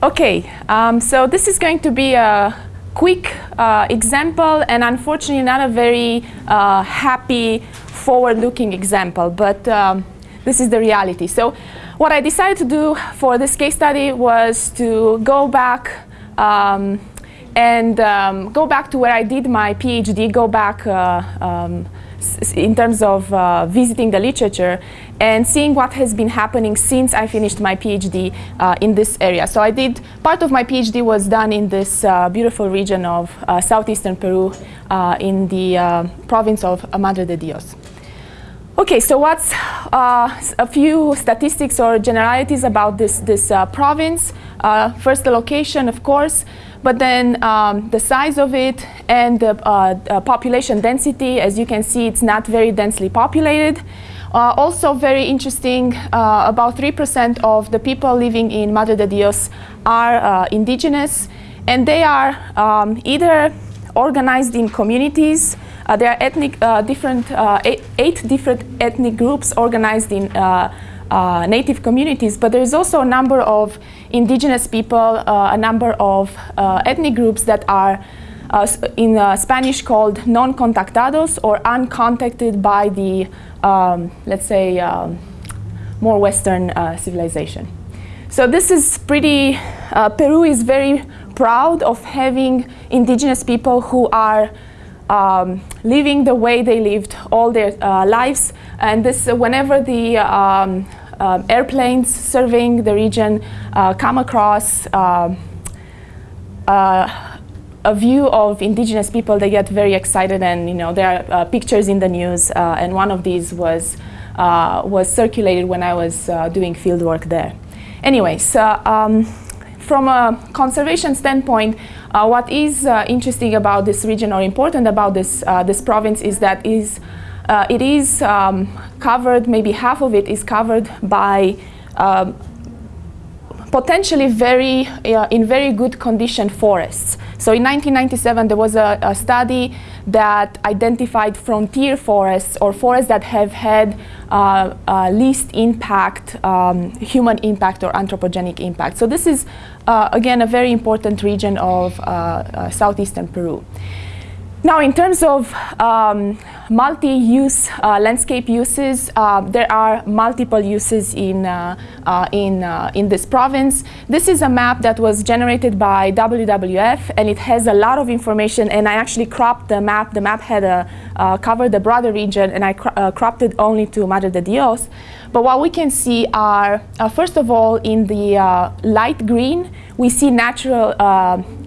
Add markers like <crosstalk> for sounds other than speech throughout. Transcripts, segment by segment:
Okay, um, so this is going to be a quick uh, example and unfortunately not a very uh, happy forward-looking example, but um, this is the reality. So what I decided to do for this case study was to go back um, and um, go back to where I did my PhD, go back uh, um, in terms of uh, visiting the literature and seeing what has been happening since I finished my PhD uh, in this area. So I did, part of my PhD was done in this uh, beautiful region of uh, southeastern Peru uh, in the uh, province of Madre de Dios. Okay, so what's a few statistics or generalities about this, this province? first, the location, of course. But then um, the size of it and the uh, uh, population density, as you can see, it's not very densely populated. Uh, also very interesting, uh, about 3% of the people living in Madre de Dios are uh, indigenous and they are um, either organized in communities, uh, there are ethnic, different, eight, eight, different ethnic groups organized in uh, native communities, but there is also a number of indigenous people, uh, a number of uh, ethnic groups that are uh, in uh, Spanish called non-contactados or uncontacted by the, um, let's say, um, more Western uh, civilization. So this is pretty, Peru is very proud of having indigenous people who are um, living the way they lived all their uh, lives. And this, uh, whenever the um, uh, airplanes serving the region uh, come across um, uh, a view of indigenous people, they get very excited and you know there are pictures in the news and one of these was, was circulated when I was doing field work there. Anyways, um, from a conservation standpoint, uh, what is uh, interesting about this region or important about this, uh, this province is that is, uh, it is um, covered, maybe half of it is covered by um, potentially very, uh, in very good condition forests. So in 1997 there was a, a, study that identified frontier forests or forests that have had uh, uh, least impact, um, human impact or anthropogenic impact. So this is uh, again a very important region of uh, uh, southeastern Peru. Now, in terms of um, multi-use uh, landscape uses, uh, there are multiple uses in, uh, uh in, uh, in this province. This is a map that was generated by WWF, and it has a lot of information, and I actually cropped the map. The map had a, uh, covered the broader region, and I cro cropped it only to Madre de Dios. But what we can see are, first of all, in the light green, we see natural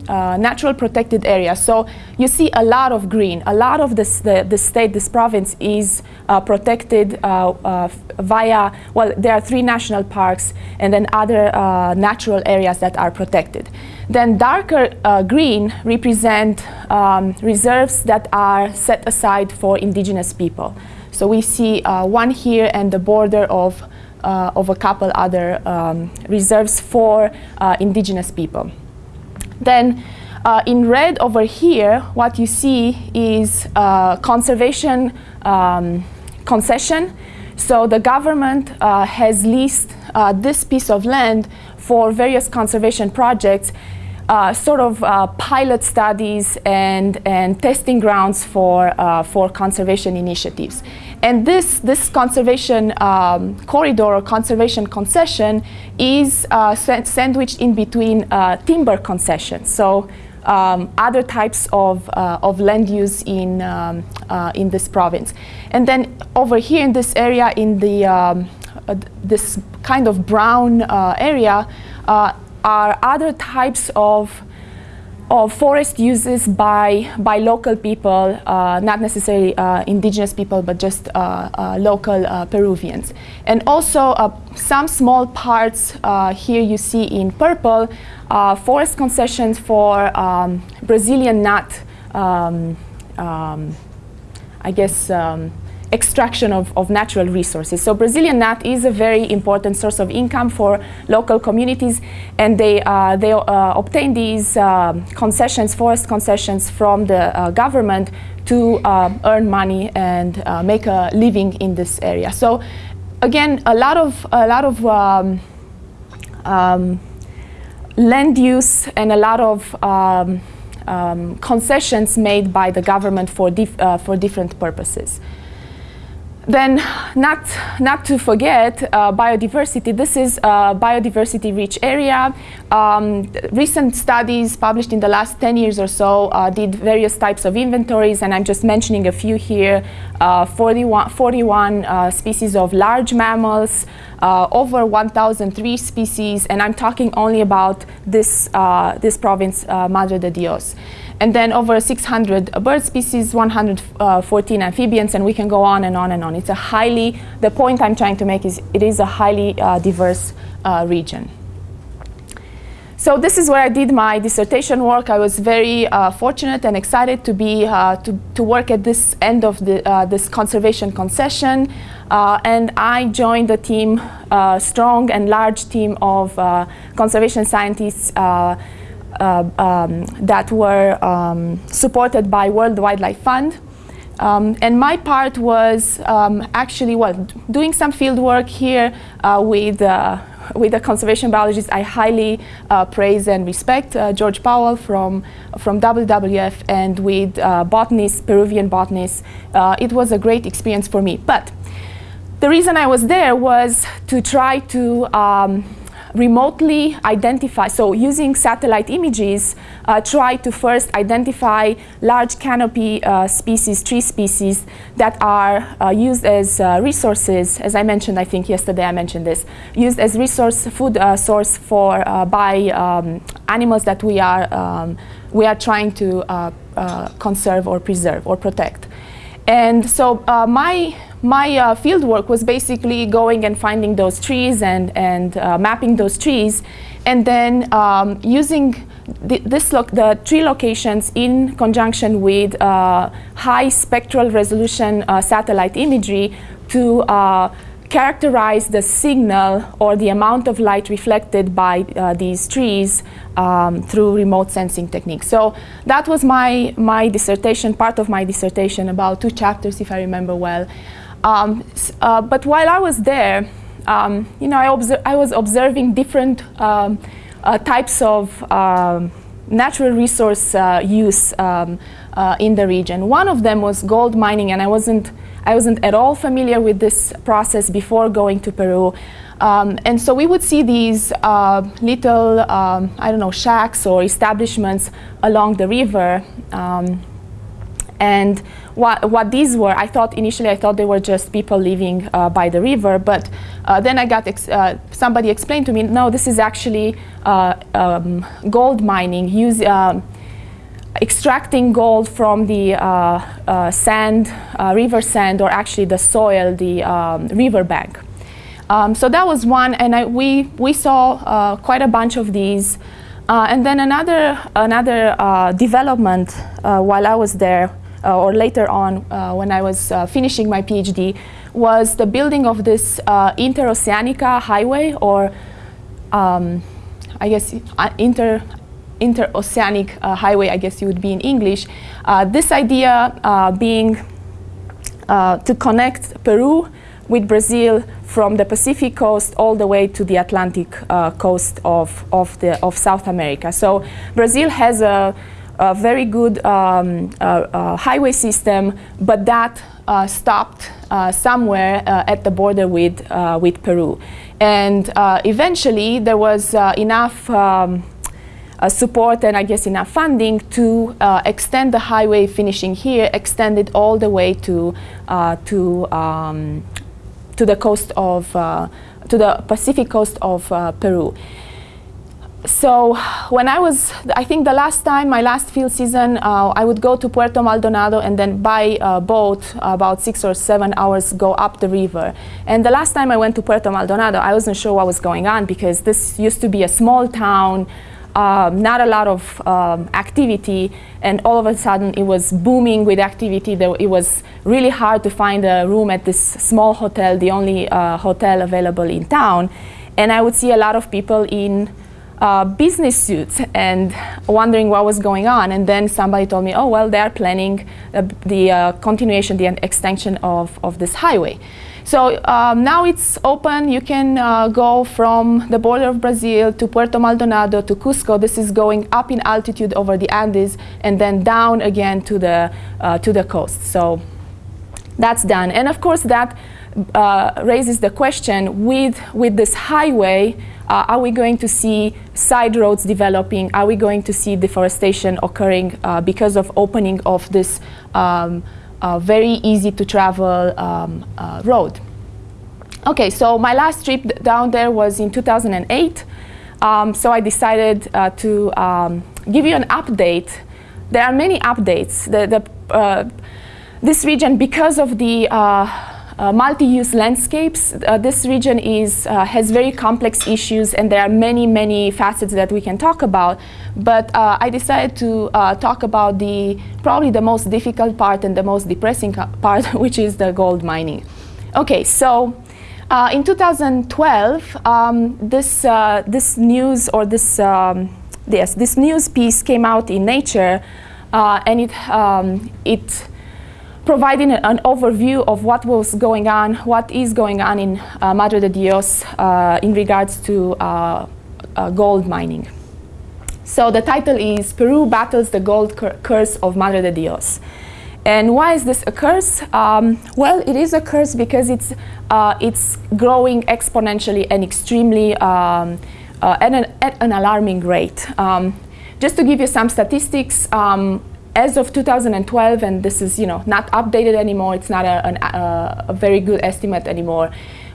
uh, natural protected area. So you see a lot of green. A lot of this, the, the state, this province is uh, protected uh, uh via, well, there are three national parks and then other uh, natural areas that are protected. Then darker green represent um, reserves that are set aside for indigenous people. So we see one here and the border of, of a couple other um, reserves for indigenous people. Then uh, in red over here, what you see is uh, conservation um, concession. So the government uh, has leased uh, this piece of land for various conservation projects, uh, sort of uh, pilot studies and, and testing grounds for, for conservation initiatives. And this, this conservation um, corridor or conservation concession is uh, sandwiched in between uh, timber concessions. So um, other types of, uh, of land use in, um, uh, in this province. And then over here in this area, in the, um, uh, this kind of brown uh, area, are other types of of forest uses by, by local people, uh, not necessarily uh, indigenous people, but just uh, uh local uh, Peruvians. And also uh, some small parts here you see in purple, forest concessions for um, Brazilian nut, um, um, I guess, um, extraction of, of natural resources. So Brazilian nut is a very important source of income for local communities and they, uh, they uh, obtain these uh, concessions, forest concessions from the uh, government to uh, earn money and uh, make a living in this area. So again, a lot of, a lot of um, um, land use and a lot of um, um, concessions made by the government for, dif for different purposes. Then, not, not to forget uh, biodiversity. This is a biodiversity-rich area. Um, recent studies published in the last 10 years or so uh, did various types of inventories, and I'm just mentioning a few here. Uh, 41, 41 uh, species of large mammals, uh, over 1,003 species, and I'm talking only about this, uh, this province, Madre de Dios and then over 600 bird species, 114 amphibians, and we can go on and on and on. It's a highly, the point I'm trying to make is it is a highly uh, diverse uh, region. So this is where I did my dissertation work. I was very uh, fortunate and excited to be uh, to, to work at this end of the, uh, this conservation concession. Uh, and I joined a team, a strong and large team of conservation scientists uh, um, that were um, supported by World Wildlife Fund. Um, and my part was um, actually well, doing some field work here uh, with, uh, with the conservation biologist I highly uh, praise and respect, uh, George Powell from, from WWF, and with uh, botanists, Peruvian botanists. it was a great experience for me. But the reason I was there was to try to um, remotely identify, so using satellite images, uh, try to first identify large canopy uh, species, tree species that are uh, used as uh, resources, as I mentioned, I think yesterday I mentioned this, used as resource, food uh, source for, uh, by um, animals that we are, um, we are trying to conserve or preserve or protect. And so my my uh, field work was basically going and finding those trees and, and uh, mapping those trees and then um, using the, this the tree locations in conjunction with uh, high spectral resolution uh, satellite imagery to uh, characterize the signal or the amount of light reflected by uh, these trees um, through remote sensing techniques. So that was my, my dissertation, part of my dissertation, about two chapters if I remember well. Um, uh, but while I was there, um, you know, I, I, was observing different um, uh, types of um, natural resource uh, use um, uh, in the region. One of them was gold mining, and I wasn't, I wasn't at all familiar with this process before going to Peru. Um, and so we would see these uh, little, I don't know, shacks or establishments along the river. And what, what these were, I thought initially I thought they were just people living uh, by the river, but uh, then I got ex uh, somebody explained to me, no, this is actually uh, um, gold mining, use, um, extracting gold from the uh, uh, sand, river sand, or actually the soil, the um, river bank. Um, so that was one, and I, we, we saw quite a bunch of these. and then another, another development while I was there uh, or later on uh, when I was uh, finishing my PhD, was the building of this Interoceanica highway, or um, I guess inter interoceanic uh, highway, I guess you would be in English. Uh, this idea uh, being to connect Peru with Brazil from the Pacific coast all the way to the Atlantic coast of, of, the, of South America. So Brazil has a a very good um, uh, uh, highway system, but that uh, stopped somewhere at the border with, with Peru. And eventually there was enough um, uh, support and I guess enough funding to uh, extend the highway finishing here, extend it all the way to, uh, to, um, to the coast of, to the Pacific coast of Peru so when I was, I think the last time, my last field season, uh, I would go to Puerto Maldonado and then by uh, boat, about six or seven hours, go up the river. And the last time I went to Puerto Maldonado, I wasn't sure what was going on because this used to be a small town, um, not a lot of um, activity, and all of a sudden it was booming with activity. There, it was really hard to find a room at this small hotel, the only uh, hotel available in town. And I would see a lot of people in uh, business suits and wondering what was going on. And then somebody told me, oh, well, they are planning uh, the uh, continuation, the extension of, of this highway. So um, now it's open. You can uh, go from the border of Brazil to Puerto Maldonado to Cusco. This is going up in altitude over the Andes and then down again to the, uh, to the coast. So that's done. And of course that uh, raises the question with, with this highway, uh, are we going to see side roads developing? Are we going to see deforestation occurring uh, because of opening of this um, uh, very easy to travel um, uh, road? Okay, so my last trip down there was in 2008. Um, so I decided uh, to um, give you an update. There are many updates. The, the, this region, because of the uh, multi-use landscapes. Uh, this region is, uh, has very complex issues and there are many, many facets that we can talk about. But uh, I decided to uh, talk about the probably the most difficult part and the most depressing part, <laughs> which is the gold mining. Okay, so uh, in 2012, um, this, this news or this, um, yes, this news piece came out in Nature and it, um, it providing an overview of what was going on, what is going on in uh, Madre de Dios uh, in regards to uh, uh gold mining. So the title is Peru battles the gold cur curse of Madre de Dios. And why is this a curse? Um, well, it is a curse because it's, uh, it's growing exponentially and extremely um, uh, at, an, at, an, alarming rate. Um, just to give you some statistics, um, as of 2012, and this is you know not updated anymore, it's not a, an, uh, a very good estimate anymore,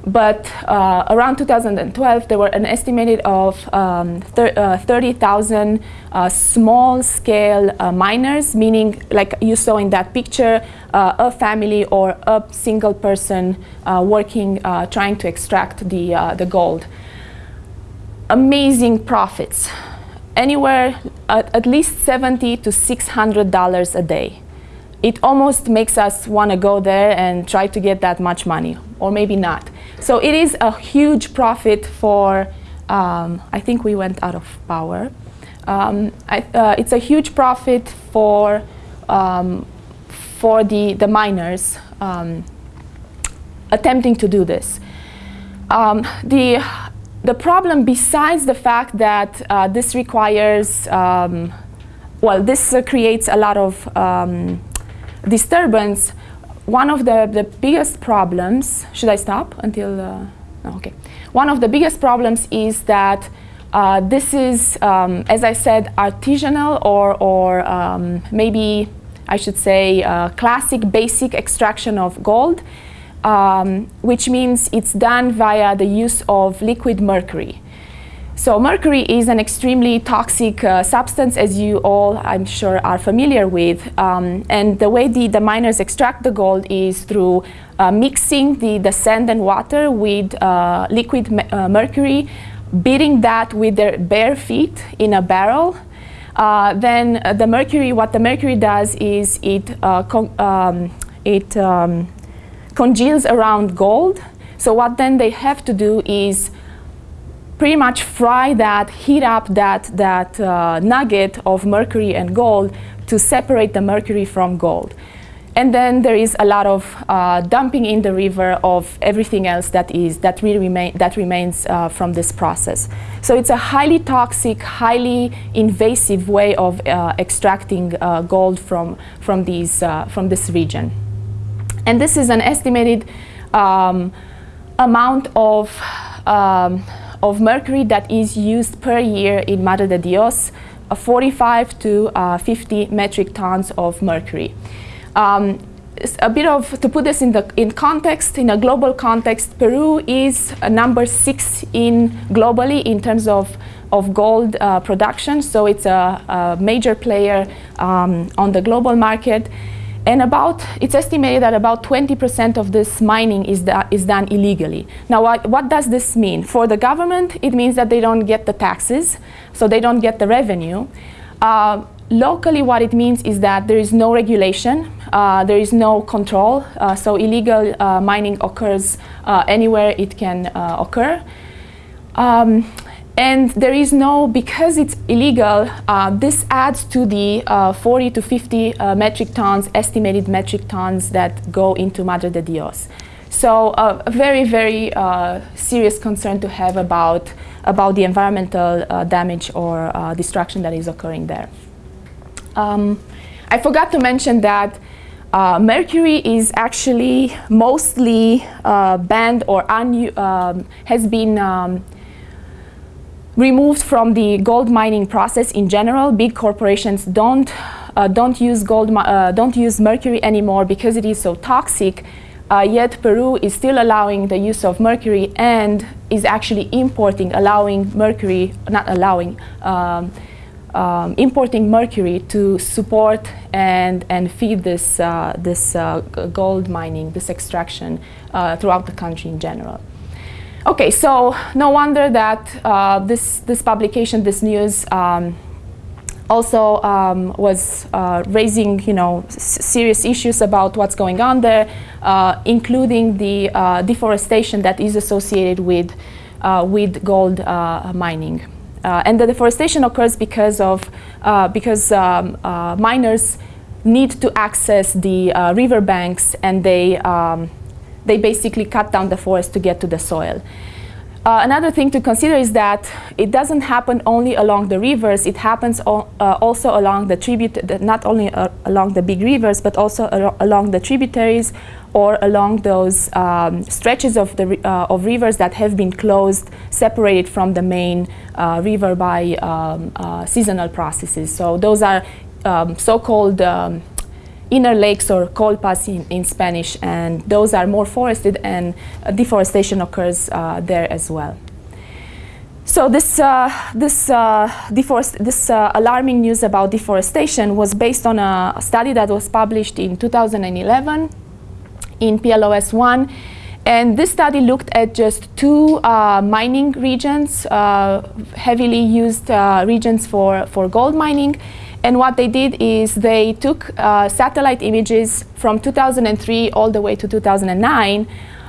but uh, around 2012 there were an estimated of um, uh, 30,000 uh, small-scale uh, miners, meaning like you saw in that picture, uh, a family or a single person working, trying to extract the, the gold. Amazing profits anywhere at, at least 70 to $600 a day. It almost makes us want to go there and try to get that much money, or maybe not. So it is a huge profit for, um, I think we went out of power. Um, I, uh, it's a huge profit for, um, for the, the miners um, attempting to do this. Um, the the problem, besides the fact that uh, this requires, um, well, this uh, creates a lot of um, disturbance, one of the, the biggest problems, should I stop until, uh, no, okay. One of the biggest problems is that uh, this is, um, as I said, artisanal or, or um, maybe I should say uh, classic basic extraction of gold um, which means it's done via the use of liquid mercury. So mercury is an extremely toxic uh, substance, as you all, I'm sure, are familiar with. Um, and the way the, the, miners extract the gold is through uh, mixing the, the sand and water with uh, liquid me uh, mercury, beating that with their bare feet in a barrel. Uh, then uh, the mercury, what the mercury does is it, um, it um, congeals around gold. So what then they have to do is pretty much fry that, heat up that, that uh, nugget of mercury and gold to separate the mercury from gold. And then there is a lot of uh, dumping in the river of everything else that is that really remain that remains uh, from this process. So it's a highly toxic, highly invasive way of uh, extracting uh, gold from from these uh, from this region. And this is an estimated um, amount of, um, of mercury that is used per year in Madre de Dios, uh, 45 to uh, 50 metric tons of mercury. Um, a bit of, to put this in, the, in context, in a global context, Peru is number six in globally in terms of, of gold uh, production. So it's a, a major player um, on the global market. And about, it's estimated that about 20% of this mining is, is done illegally. Now, what, what does this mean? For the government, it means that they don't get the taxes, so they don't get the revenue. Uh, locally, what it means is that there is no regulation, uh, there is no control, uh, so illegal uh, mining occurs uh, anywhere it can uh, occur. Um, and there is no, because it's illegal, uh, this adds to the uh, 40 to 50 uh, metric tons, estimated metric tons that go into Madre de Dios. So uh, a very, very uh, serious concern to have about, about the environmental uh, damage or destruction that is occurring there. Um, I forgot to mention that uh, mercury is actually mostly uh, banned or um, has been um, removed from the gold mining process in general. Big corporations don't uh, don't use gold uh, don't use mercury anymore because it is so toxic. Uh, yet Peru is still allowing the use of mercury and is actually importing, allowing mercury, not allowing, um, um, importing mercury to support and, and feed this, uh, this uh, gold mining, this extraction uh, throughout the country in general. Okay, so no wonder that uh, this, this publication, this news, um, also um, was uh, raising, you know, serious issues about what's going on there, uh, including the deforestation that is associated with, with gold mining. Uh, and the deforestation occurs because of uh, because um, uh, miners need to access the river banks and they um, they basically cut down the forest to get to the soil. Uh, another thing to consider is that it doesn't happen only along the rivers, it happens al uh, also along the tribute, not only uh, along the big rivers, but also along the tributaries or along those um, stretches of, the, uh, of rivers that have been closed, separated from the main uh, river by um, uh, seasonal processes. So those are um, so-called um, inner lakes or colpas in, in Spanish, and those are more forested and uh, deforestation occurs uh, there as well. So this, uh, this, uh, this uh, alarming news about deforestation was based on a study that was published in 2011 in PLOS 1. And this study looked at just two uh, mining regions, heavily used regions for, for gold mining. And what they did is they took uh, satellite images from 2003 all the way to 2009.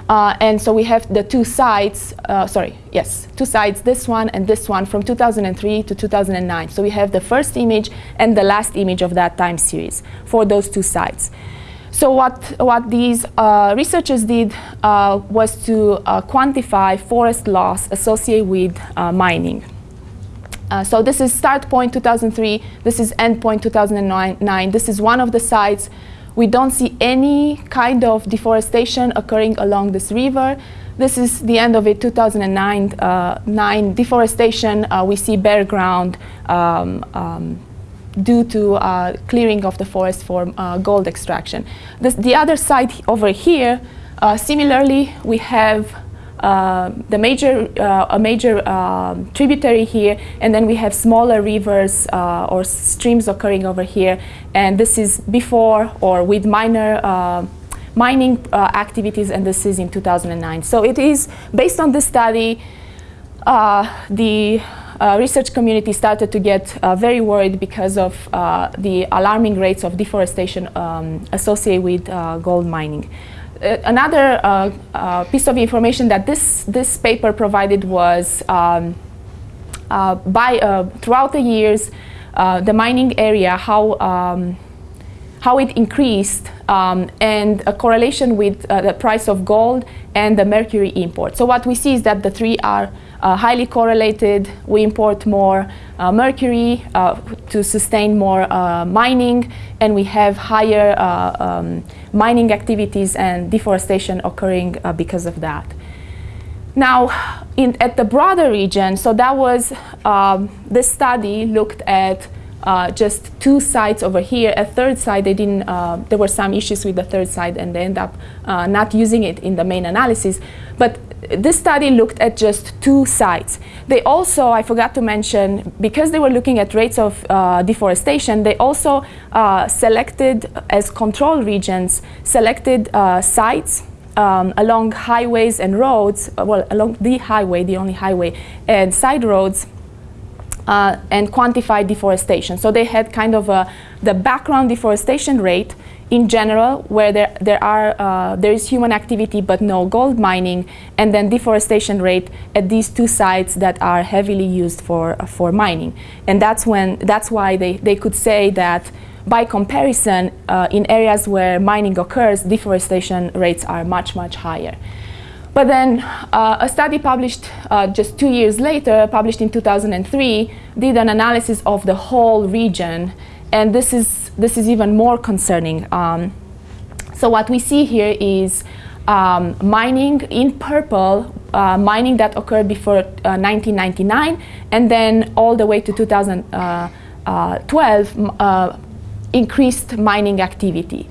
Uh, and so we have the two sites, uh, sorry, yes, two sites, this one and this one from 2003 to 2009. So we have the first image and the last image of that time series for those two sites. So what, what these uh, researchers did uh, was to uh, quantify forest loss associated with uh, mining. Uh, so this is start point 2003, this is end point 2009. This is one of the sites. We don't see any kind of deforestation occurring along this river. This is the end of it, 2009, uh, nine deforestation. Uh, we see bare ground um, um, due to uh, clearing of the forest for uh, gold extraction. This, the other side over here, uh, similarly, we have the major, uh, a major um, tributary here, and then we have smaller rivers uh, or streams occurring over here. And this is before or with minor uh, mining uh, activities, and this is in 2009. So it is based on this study, the research community started to get very worried because of the alarming rates of deforestation um, associated with gold mining. Uh, another uh, uh, piece of information that this, this paper provided was um, by, throughout the years, the mining area, how, um, how it increased um, and a correlation with uh, the price of gold and the mercury import. So what we see is that the three are uh, highly correlated. We import more uh, mercury to sustain more mining and we have higher um, mining activities and deforestation occurring uh, because of that. Now, in, at the broader region, so that was, um, this study looked at uh, just two sites over here. A third site, they didn't, uh, there were some issues with the third site and they end up uh, not using it in the main analysis. But this study looked at just two sites. They also, I forgot to mention, because they were looking at rates of uh, deforestation, they also uh, selected as control regions, selected uh, sites um, along highways and roads, uh, well, along the highway, the only highway, and side roads, uh, and quantify deforestation. So they had kind of a, the background deforestation rate in general, where there, there, are, uh, there is human activity but no gold mining, and then deforestation rate at these two sites that are heavily used for, uh, for mining. And that's, when, that's why they, they could say that by comparison, uh, in areas where mining occurs, deforestation rates are much, much higher. But then uh, a study published uh, just two years later, published in 2003, did an analysis of the whole region. And this is, this is even more concerning. Um, so what we see here is um, mining in purple, uh, mining that occurred before 1999, uh, and then all the way to 2012, uh, uh, increased mining activity.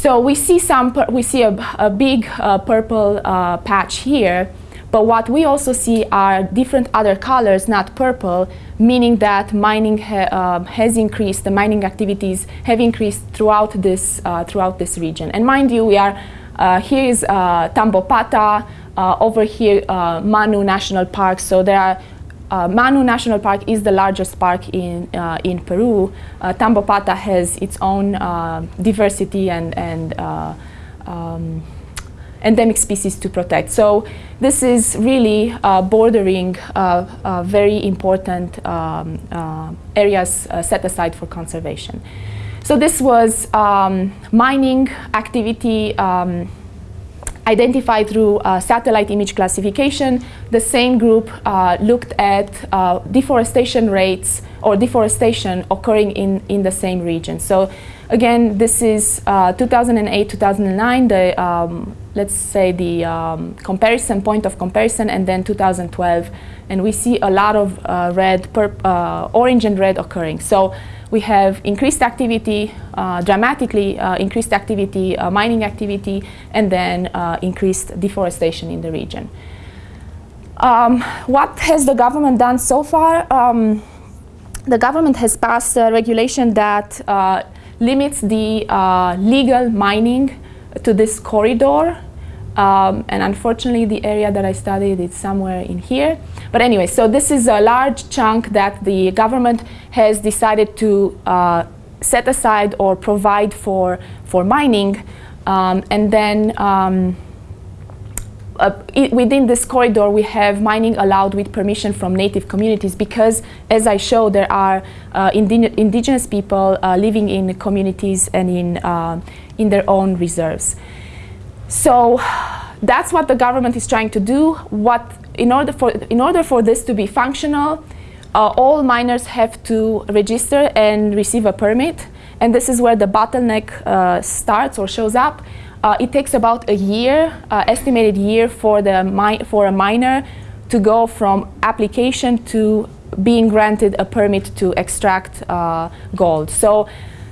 So we see some, we see a, a big uh, purple uh, patch here, but what we also see are different other colors, not purple, meaning that mining ha uh, has increased, the mining activities have increased throughout this, uh, throughout this region. And mind you, we are, uh, here is uh, Tambopata, over here Manu National Park, so there are uh, Manu National Park is the largest park in, uh, in Peru. Uh, Tambopata has its own uh, diversity and, and uh, um, endemic species to protect. So this is really uh, bordering very important um, areas set aside for conservation. So this was um, mining activity um, identified through uh, satellite image classification. The same group uh, looked at uh, deforestation rates or deforestation occurring in, in the same region. So again, this is 2008-2009, uh, the um, let's say the um, comparison point of comparison, and then 2012, and we see a lot of uh, red, uh, orange and red occurring. So we have increased activity, uh, dramatically uh, increased activity, uh, mining activity, and then uh, increased deforestation in the region. Um, what has the government done so far? Um, the government has passed a regulation that uh, limits the uh, legal mining to this corridor um, and unfortunately, the area that I studied is somewhere in here. But anyway, so this is a large chunk that the government has decided to uh, set aside or provide for, for mining. Um, and then um, uh, within this corridor, we have mining allowed with permission from native communities because, as I showed, there are uh, indi indigenous people uh, living in communities and in, uh, in their own reserves. So that's what the government is trying to do. What, in, order for, in order for this to be functional, uh, all miners have to register and receive a permit. And this is where the bottleneck uh, starts or shows up. Uh, it takes about a year, uh, estimated year for, the for a miner to go from application to being granted a permit to extract uh, gold. So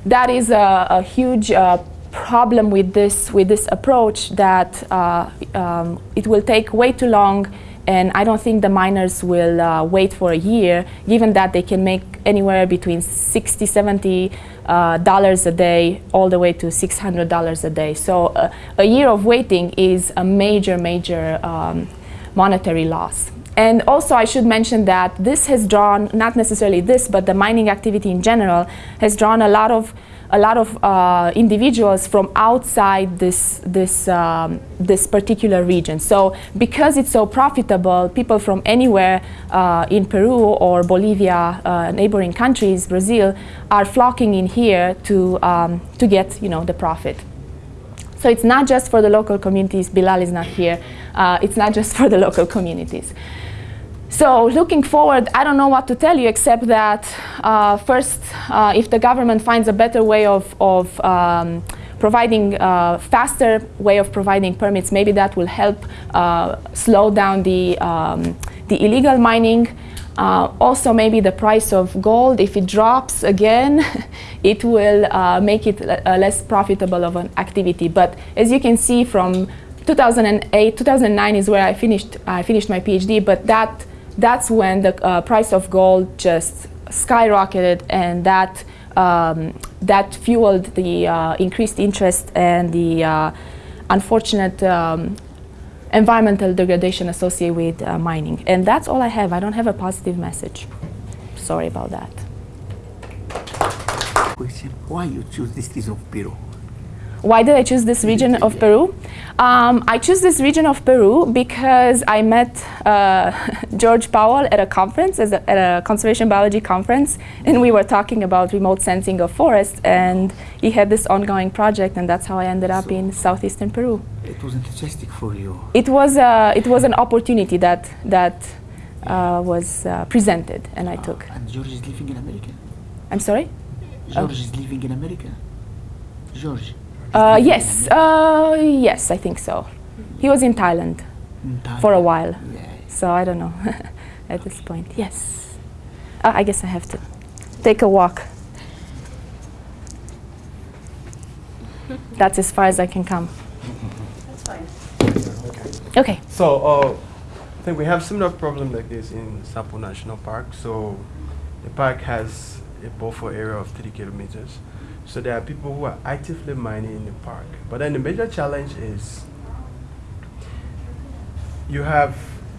that is a, a huge uh, problem with this, with this approach that uh, um, it will take way too long and I don't think the miners will uh, wait for a year, given that they can make anywhere between 60, 70 uh, dollars a day, all the way to 600 dollars a day. So uh, a year of waiting is a major, major um, monetary loss. And also I should mention that this has drawn, not necessarily this, but the mining activity in general has drawn a lot of a lot of uh, individuals from outside this, this, um, this particular region. So because it's so profitable, people from anywhere uh, in Peru or Bolivia, uh, neighboring countries, Brazil, are flocking in here to, um, to get you know, the profit. So it's not just for the local communities, Bilal is not here, uh, it's not just for the local communities. So looking forward, I don't know what to tell you except that uh, first, uh, if the government finds a better way of, of um, providing a uh, faster way of providing permits, maybe that will help uh, slow down the, um, the illegal mining. Uh, also, maybe the price of gold, if it drops again, <laughs> it will uh, make it less profitable of an activity. But as you can see from 2008, 2009 is where I finished, I finished my PhD, but that that's when the uh, price of gold just skyrocketed and that um, that fueled the uh, increased interest and the uh, unfortunate um, environmental degradation associated with uh, mining. And that's all I have. I don't have a positive message. Sorry about that. Question, why you choose this piece of Peru? Why did I choose this region of Peru? Um, I choose this region of Peru because I met uh, <laughs> George Powell at a conference, as a, at a conservation biology conference, and we were talking about remote sensing of forests, and he had this ongoing project, and that's how I ended up So- in southeastern Peru. It was enthusiastic for you. It was, uh, it was an opportunity that, that uh, was uh, presented, and I took. Ah, and George is living in America. I'm sorry? George is living in America. George. Is Uh, yes, uh, yes, I think so. He was in Thailand America. for a while. Yeah. So I don't know <laughs> at this point. Yes. Uh, I guess I have to take a walk. That's as far as I can come. That's fine. Okay. So uh, I think we have similar problem like this in Sapo National Park. So the park has a buffer area of three kilometers. So there are people who are actively mining in the park. But then the major challenge is you have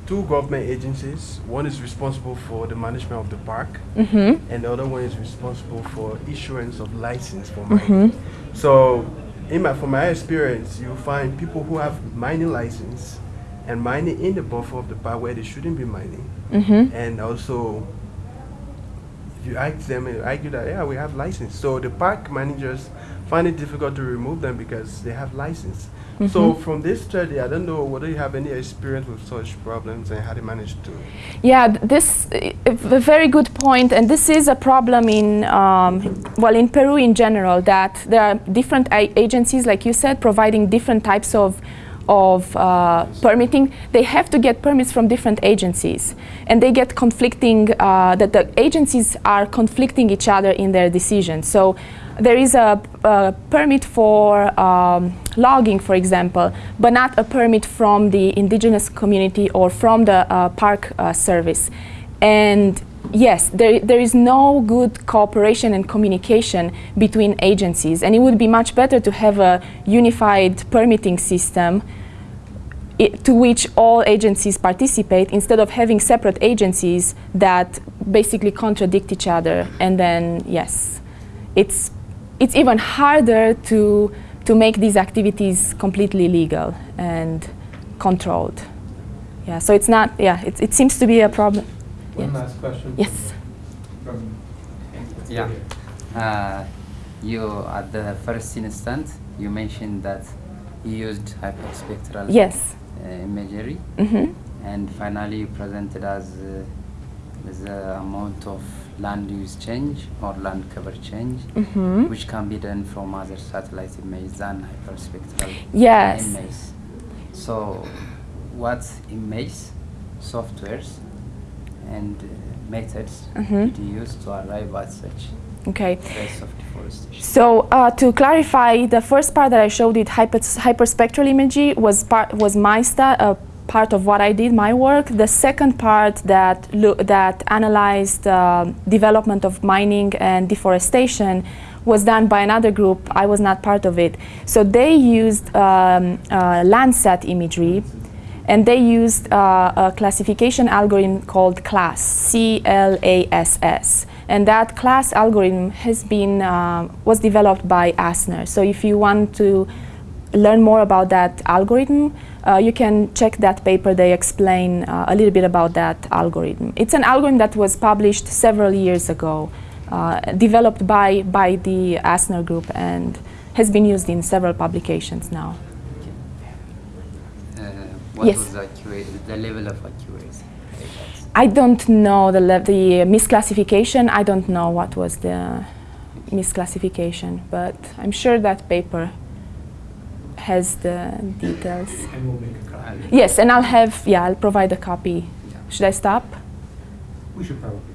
two government agencies. One is responsible for the management of the park, Mm-hmm. and the other one is responsible for issuance of license for mining. So, in my, from my experience, you find people who have mining license and mining in the buffer of the park where they shouldn't be mining, Mm-hmm. and also you ask them, and argue that yeah we have license. So the park managers find it difficult to remove them because they have license. So from this study, I don't know whether you have any experience with such problems and how they manage to. Yeah, th- this uh, a very good point, and this is a problem in um, well in Peru in general. That there are different a- agencies, like you said, providing different types of of uh, permitting. They have to get permits from different agencies, and they get conflicting. Uh, that the agencies are conflicting each other in their decisions. So. There is a, a permit for um, logging, for example, but not a permit from the indigenous community or from the uh, park uh, service. And yes, there, there is no good cooperation and communication between agencies, and it would be much better to have a unified permitting system i- to which all agencies participate instead of having separate agencies that basically contradict each other. And then, yes, it's, it's even harder to, to make these activities completely legal and controlled. Yeah, so it's not, yeah, it, it seems to be a problem. One Yes. last question. Yes. From Yeah. Uh, you at the first instant you mentioned that you used hyperspectral Yes. Uh, imagery, hmm and finally you presented as uh, the amount of land use change or land cover change, hmm which can be done from other satellite images than hyperspectral Yes. images. So, what image softwares and uh, methods Mhm. did you use to arrive at such Okay. rates of deforestation? So uh, to clarify, the first part that I showed it, hyper, hyperspectral imagery, was part was my uh, part of what I did, my work. The second part that that analyzed uh, development of mining and deforestation was done by another group. I was not part of it. So they used um, uh, Landsat imagery, and they used uh, a classification algorithm called CLASS, C-L-A-S-S. And that CLASS algorithm has been, uh, was developed by Asner. So if you want to learn more about that algorithm, uh, you can check that paper. They explain uh, a little bit about that algorithm. It's an algorithm that was published several years ago, uh, developed by, by the Asner group and has been used in several publications now. Uh, what Yes. was the, the level of accuracy? I don't know the, le- the misclassification. I don't know what was the misclassification, but I'm sure that paper has the details. And we'll make a copy. Yes, and I'll have, yeah, I'll provide a copy. Yeah. Should I stop? We should probably